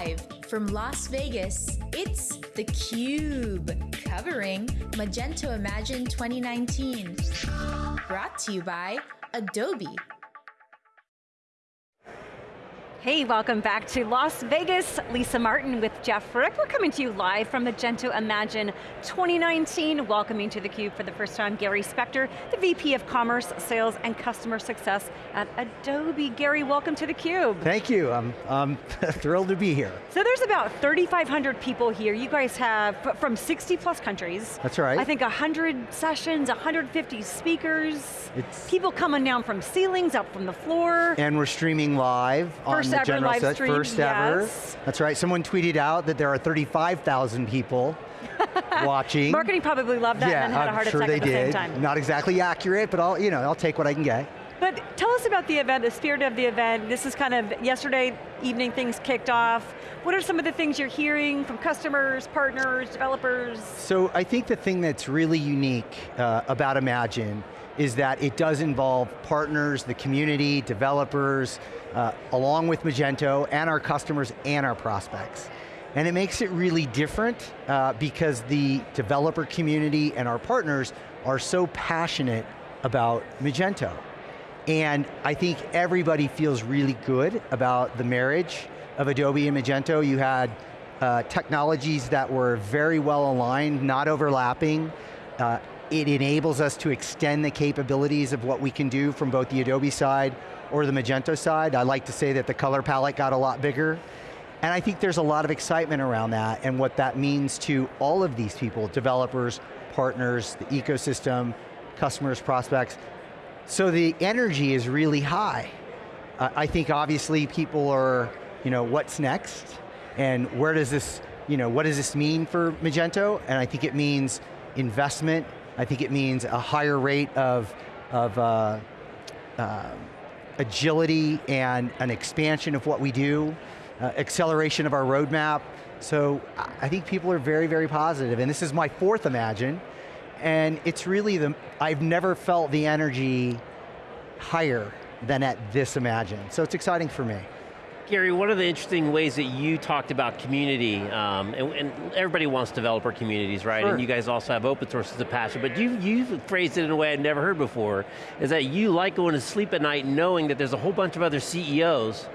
Live from Las Vegas, it's theCUBE, covering Magento Imagine 2019. Brought to you by Adobe. Hey, welcome back to Las Vegas. Lisa Martin with Jeff Frick. We're coming to you live from Magento Imagine 2019. Welcoming to theCUBE for the first time, Gary Specter, the VP of Commerce, Sales, and Customer Success at Adobe. Gary, welcome to theCUBE. Thank you, I'm, I'm thrilled to be here. So there's about 3,500 people here. You guys have, from 60 plus countries. That's right. I think 100 sessions, 150 speakers. It's people coming down from ceilings, up from the floor. And we're streaming live first the ever general live set, stream, first yes. ever. That's right, someone tweeted out that there are 35,000 people watching. Marketing probably loved that yeah, and then had a I'm heart sure attack they at the did. same time. Not exactly accurate, but I'll, you know, I'll take what I can get. But tell us about the event, the spirit of the event. This is kind of, yesterday evening things kicked off. What are some of the things you're hearing from customers, partners, developers? So I think the thing that's really unique uh, about Imagine is that it does involve partners, the community, developers, uh, along with Magento, and our customers and our prospects. And it makes it really different uh, because the developer community and our partners are so passionate about Magento. And I think everybody feels really good about the marriage of Adobe and Magento. You had uh, technologies that were very well aligned, not overlapping. Uh, it enables us to extend the capabilities of what we can do from both the Adobe side or the Magento side. I like to say that the color palette got a lot bigger. And I think there's a lot of excitement around that and what that means to all of these people, developers, partners, the ecosystem, customers, prospects. So the energy is really high. Uh, I think obviously people are, you know, what's next? And where does this, you know, what does this mean for Magento? And I think it means investment. I think it means a higher rate of, of uh, uh, agility and an expansion of what we do, uh, acceleration of our roadmap. So I think people are very, very positive, and this is my fourth Imagine, and it's really the, I've never felt the energy higher than at this Imagine. So it's exciting for me. Gary, one of the interesting ways that you talked about community, um, and, and, everybody wants developer communities, right? Sure. And you guys also have open source as a passion, but you, you phrased it in a way I'd never heard before, is that you like going to sleep at night knowing that there's a whole bunch of other CEOs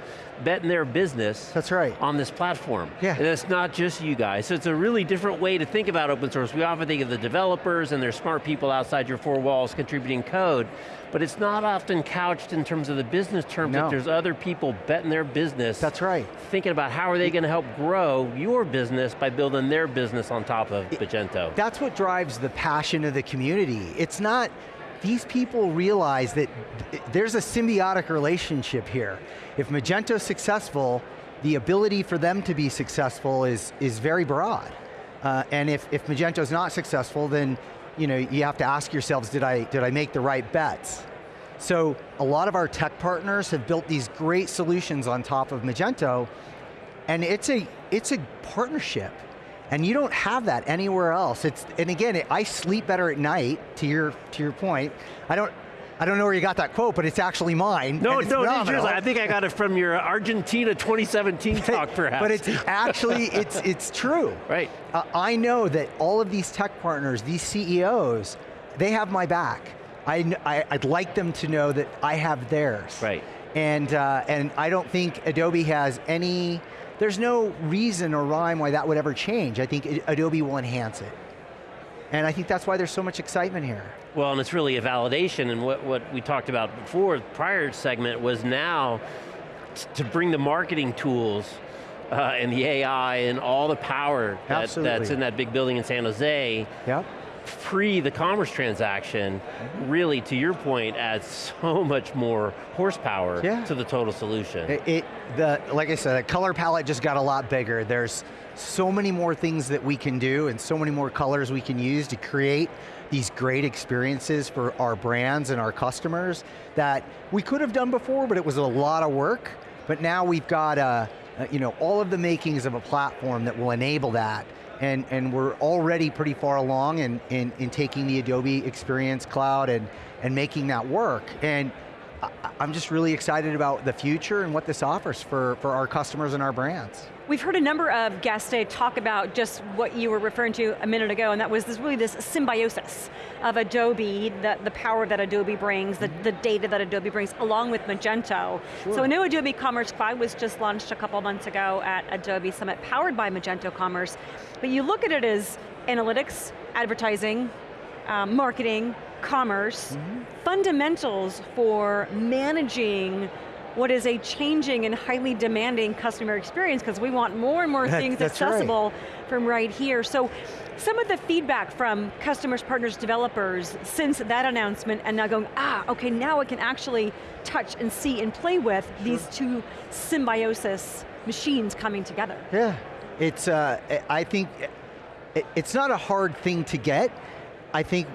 betting their business That's right. on this platform. Yeah. And it's not just you guys. So it's a really different way to think about open source. We often think of the developers and there's smart people outside your four walls contributing code, but it's not often couched in terms of the business terms No. that there's other people betting their business. That's right. Thinking about how are they going to help grow your business by building their business on top of Magento. That's what drives the passion of the community. It's not, these people realize that th- there's a symbiotic relationship here. If Magento's successful, the ability for them to be successful is, is very broad. Uh, and if, if Magento's not successful, then you, know, you have to ask yourselves, did I, did I make the right bets? So a lot of our tech partners have built these great solutions on top of Magento, and it's a, it's a partnership. And you don't have that anywhere else. It's, and again, I sleep better at night, to your, to your point. I don't, I don't know where you got that quote, but it's actually mine. No, no. I think I got it from your Argentina 2017 talk, perhaps. But it's actually, it's, it's true. Right. Uh, I know that all of these tech partners, these CEOs, they have my back. I, I, would like them to know that I have theirs. Right. And, uh, and I don't think Adobe has any, there's no reason or rhyme why that would ever change. I think Adobe will enhance it. And I think that's why there's so much excitement here. Well, and it's really a validation, and what, what we talked about before, prior segment, was now to bring the marketing tools uh, and the AI and all the power that, that's in that big building in San Jose, Yep. Pre the commerce transaction, really, to your point, adds so much more horsepower Yeah. to the total solution. It, it, the, like I said, the color palette just got a lot bigger. There's so many more things that we can do and so many more colors we can use to create these great experiences for our brands and our customers that we could have done before, but it was a lot of work. But now we've got uh, uh, you know, all of the makings of a platform that will enable that. And, and we're already pretty far along in, in, in taking the Adobe Experience Cloud and, and making that work. And I'm just really excited about the future and what this offers for, for our customers and our brands. We've heard a number of guests today talk about just what you were referring to a minute ago, and that was this really this symbiosis of Adobe, the, the power that Adobe brings, the, the data that Adobe brings, along with Magento. Sure. So a new Adobe Commerce Cloud was just launched a couple months ago at Adobe Summit, powered by Magento Commerce. But you look at it as analytics, advertising, um, marketing, commerce, mm -hmm. fundamentals for managing what is a changing and highly demanding customer experience because we want more and more things accessible right. from right here. So some of the feedback from customers, partners, developers since that announcement and now going, ah, okay, now I can actually touch and see and play with sure. these two symbiosis machines coming together. Yeah, it's, uh, I think, it's not a hard thing to get. I think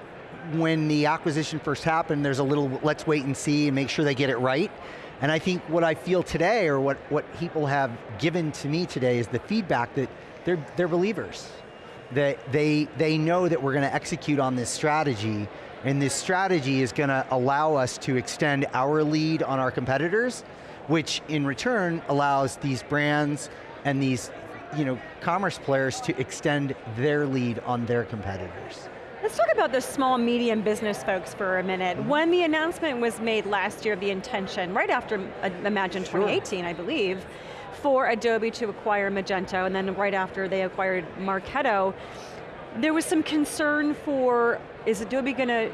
when the acquisition first happened, there's a little, let's wait and see and make sure they get it right. And I think what I feel today, or what, what people have given to me today is the feedback that they're, they're believers. That they, they know that we're going to execute on this strategy, and this strategy is going to allow us to extend our lead on our competitors, which in return allows these brands and these you know, commerce players to extend their lead on their competitors. Let's talk about the small, medium business folks for a minute. Mm -hmm. When the announcement was made last year of the intention, right after uh, Imagine sure. 2018, I believe, for Adobe to acquire Magento, and then right after they acquired Marketo, there was some concern for, is Adobe going to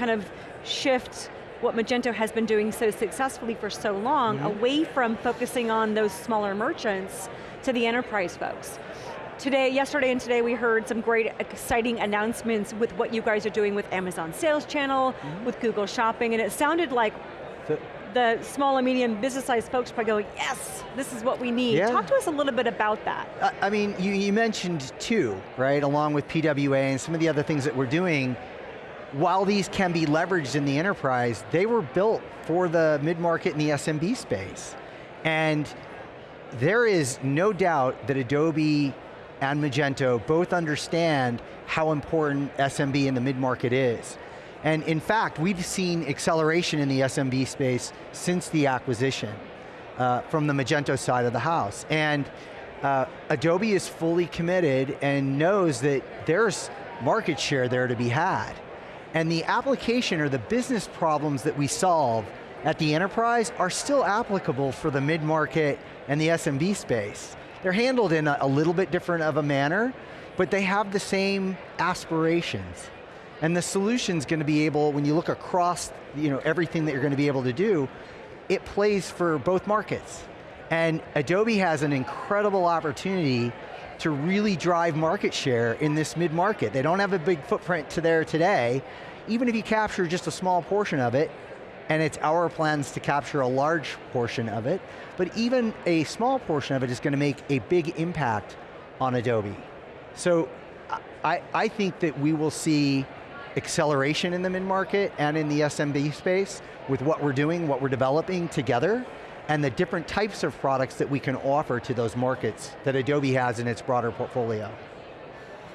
kind of shift what Magento has been doing so successfully for so long, mm -hmm. away from focusing on those smaller merchants to the enterprise folks. Today, yesterday and today we heard some great exciting announcements with what you guys are doing with Amazon Sales Channel, mm -hmm. with Google Shopping, and it sounded like the, the small and medium business sized folks probably going, yes, this is what we need. Yeah. Talk to us a little bit about that. I, I mean, you, you mentioned two, right, along with PWA and some of the other things that we're doing, while these can be leveraged in the enterprise, they were built for the mid-market and the SMB space. And there is no doubt that Adobe and Magento both understand how important SMB in the mid-market is. And in fact, we've seen acceleration in the SMB space since the acquisition uh, from the Magento side of the house. And uh, Adobe is fully committed and knows that there's market share there to be had. And the application or the business problems that we solve at the enterprise are still applicable for the mid-market and the SMB space. They're handled in a, a little bit different of a manner, but they have the same aspirations. And the solution's going to be able, when you look across you know, everything that you're going to be able to do, it plays for both markets. And Adobe has an incredible opportunity to really drive market share in this mid-market. They don't have a big footprint to there today. Even if you capture just a small portion of it, and it's our plans to capture a large portion of it, but even a small portion of it is going to make a big impact on Adobe. So I, I think that we will see acceleration in the mid-market and in the SMB space with what we're doing, what we're developing together, and the different types of products that we can offer to those markets that Adobe has in its broader portfolio.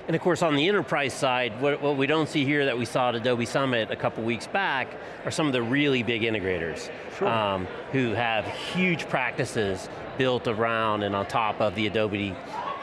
And of course on the enterprise side, what, what, we don't see here that we saw at Adobe Summit a couple weeks back are some of the really big integrators sure. um, who have huge practices built around and on top of the Adobe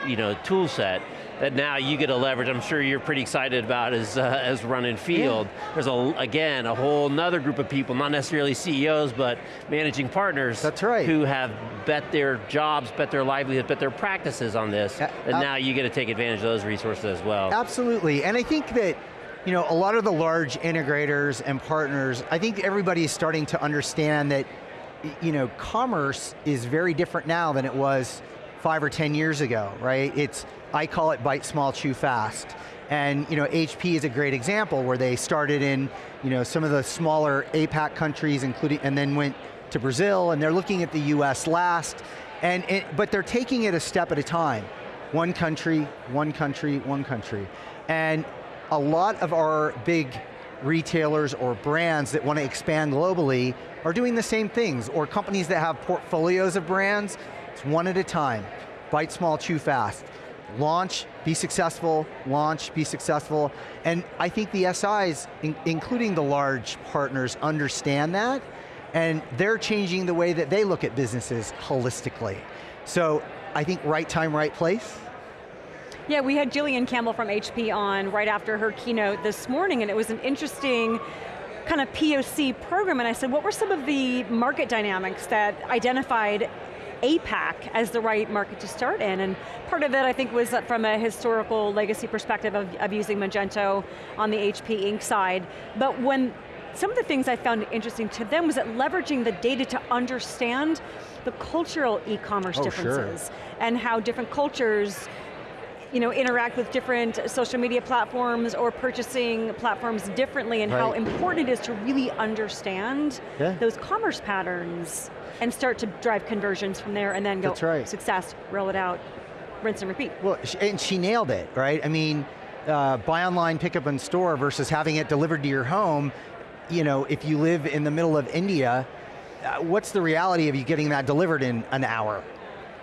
you know, tool set that now you get a leverage, I'm sure you're pretty excited about as, uh, as running field. Yeah. There's, a, again, a whole nother group of people, not necessarily CEOs, but managing partners. That's right. Who have bet their jobs, bet their livelihood, bet their practices on this, uh, and now you get to take advantage of those resources as well. Absolutely, and I think that you know, a lot of the large integrators and partners, I think everybody is starting to understand that you know, commerce is very different now than it was five or 10 years ago, right? It's, I call it bite small, chew fast. And you know, HP is a great example where they started in you know, some of the smaller APAC countries, including, and then went to Brazil, and they're looking at the US last, and it, but they're taking it a step at a time. One country, one country, one country. And a lot of our big retailers or brands that want to expand globally are doing the same things, or companies that have portfolios of brands, it's one at a time. Bite small, chew fast. Launch, be successful, launch, be successful. And I think the SIs, in, including the large partners, understand that. and they're changing the way that they look at businesses holistically. So I think right time, right place. Yeah, we had Jillian Campbell from HP on right after her keynote this morning, and it was an interesting kind of POC program, and I said, what were some of the market dynamics that identified APAC as the right market to start in, and part of it I think was from a historical legacy perspective of, of using Magento on the HP Inc. side, but when some of the things I found interesting to them was that leveraging the data to understand the cultural e-commerce oh, differences sure. and how different cultures you know, interact with different social media platforms or purchasing platforms differently and right. how important it is to really understand yeah. those commerce patterns and start to drive conversions from there and then go, right. success, roll it out, rinse and repeat. Well, and she nailed it, right? I mean, uh, buy online, pick up in store versus having it delivered to your home, you know, if you live in the middle of India, uh, what's the reality of you getting that delivered in an hour?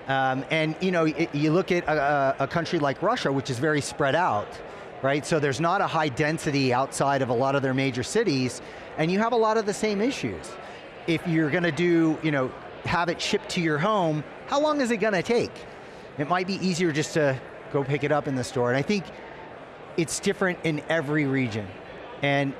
Um, and you know, it, you look at a, a, country like Russia, which is very spread out, right? So there's not a high density outside of a lot of their major cities, and you have a lot of the same issues. If you're going to do, you know, have it shipped to your home, how long is it going to take? It might be easier just to go pick it up in the store, and I think it's different in every region. And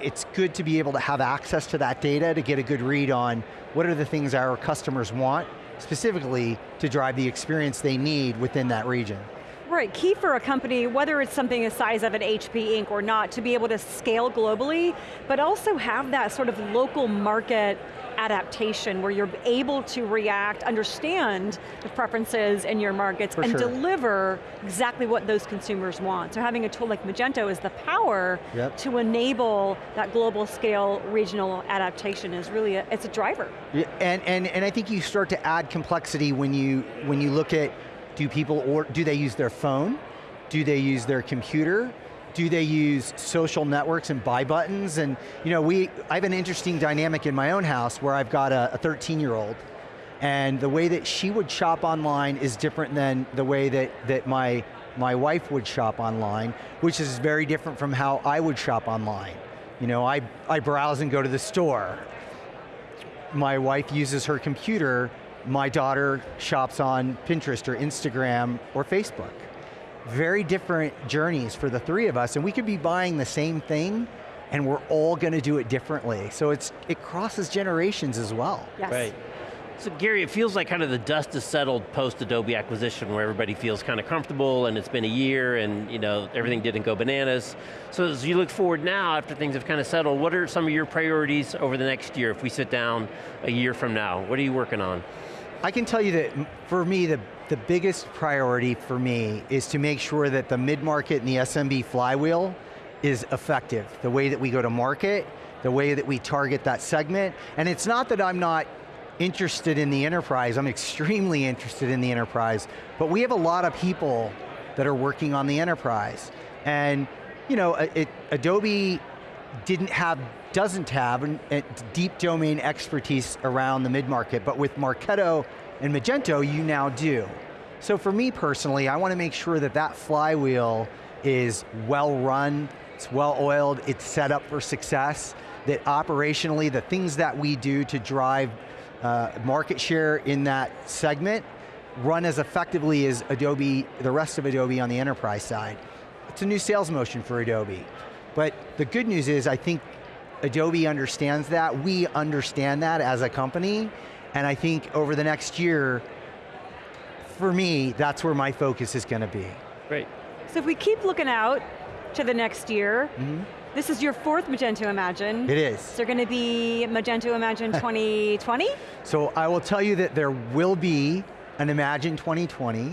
it's good to be able to have access to that data to get a good read on what are the things our customers want, specifically to drive the experience they need within that region. Right, key for a company, whether it's something the size of an HP Inc. or not, to be able to scale globally, but also have that sort of local market adaptation where you're able to react, understand the preferences in your markets, For and sure. deliver exactly what those consumers want. So having a tool like Magento is the power yep. to enable that global scale regional adaptation is really, a, it's a driver. Yeah, and, and, and I think you start to add complexity when you, when you look at, do people, or do they use their phone? Do they use their computer? Do they use social networks and buy buttons? And you know, we, I have an interesting dynamic in my own house where I've got a 13 year old and the way that she would shop online is different than the way that, that my, my wife would shop online, which is very different from how I would shop online. You know, I, I browse and go to the store. My wife uses her computer, my daughter shops on Pinterest or Instagram or Facebook very different journeys for the three of us, and we could be buying the same thing, and we're all going to do it differently. So it's it crosses generations as well. Yes. Right. So Gary, it feels like kind of the dust has settled post-Adobe acquisition where everybody feels kind of comfortable and it's been a year and you know everything didn't go bananas. So as you look forward now after things have kind of settled, what are some of your priorities over the next year if we sit down a year from now? What are you working on? I can tell you that for me, the, the biggest priority for me is to make sure that the mid-market and the SMB flywheel is effective. The way that we go to market, the way that we target that segment, and it's not that I'm not interested in the enterprise, I'm extremely interested in the enterprise, but we have a lot of people that are working on the enterprise. And you know, it, Adobe didn't have, doesn't have deep domain expertise around the mid-market, but with Marketo and Magento, you now do. So for me personally, I want to make sure that that flywheel is well run, it's well oiled, it's set up for success, that operationally the things that we do to drive uh, market share in that segment run as effectively as Adobe, the rest of Adobe on the enterprise side. It's a new sales motion for Adobe. But the good news is I think Adobe understands that, we understand that as a company, and I think over the next year, for me, that's where my focus is going to be. Great. So if we keep looking out to the next year, mm -hmm. this is your fourth Magento Imagine. It is. Is there going to be Magento Imagine 2020? So I will tell you that there will be an Imagine 2020,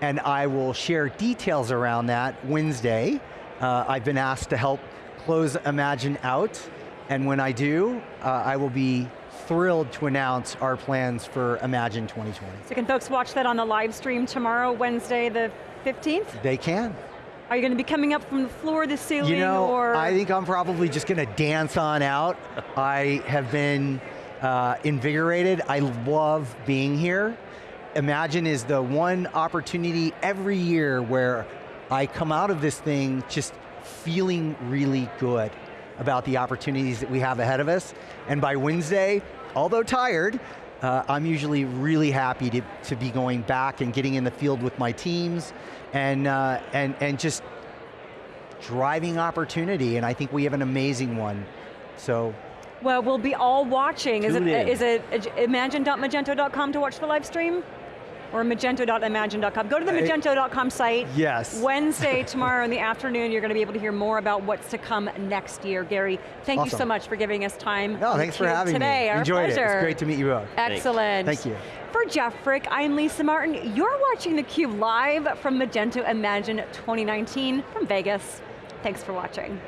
and I will share details around that Wednesday. Uh, I've been asked to help close Imagine out, and when I do, uh, I will be thrilled to announce our plans for Imagine 2020. So can folks watch that on the live stream tomorrow, Wednesday the 15th? They can. Are you going to be coming up from the floor, the ceiling, you know, or? I think I'm probably just going to dance on out. I have been uh, invigorated. I love being here. Imagine is the one opportunity every year where I come out of this thing just feeling really good about the opportunities that we have ahead of us. And by Wednesday, although tired, uh, I'm usually really happy to, to be going back and getting in the field with my teams and, uh, and, and just driving opportunity, and I think we have an amazing one. So Well, we'll be all watching. Is it, Tune in. is it imagine.magento.com to watch the live stream? Or magento.imagine.com. Go to the magento.com site. Yes. Wednesday, tomorrow in the afternoon, you're going to be able to hear more about what's to come next year. Gary, thank you so much for giving us time. no, thanks for theCUBE having today. me. Our Enjoyed pleasure. it. It's great to meet you both. Excellent. Thank you. For Jeff Frick, I'm Lisa Martin. You're watching theCUBE live from Magento Imagine 2019 from Vegas. Thanks for watching.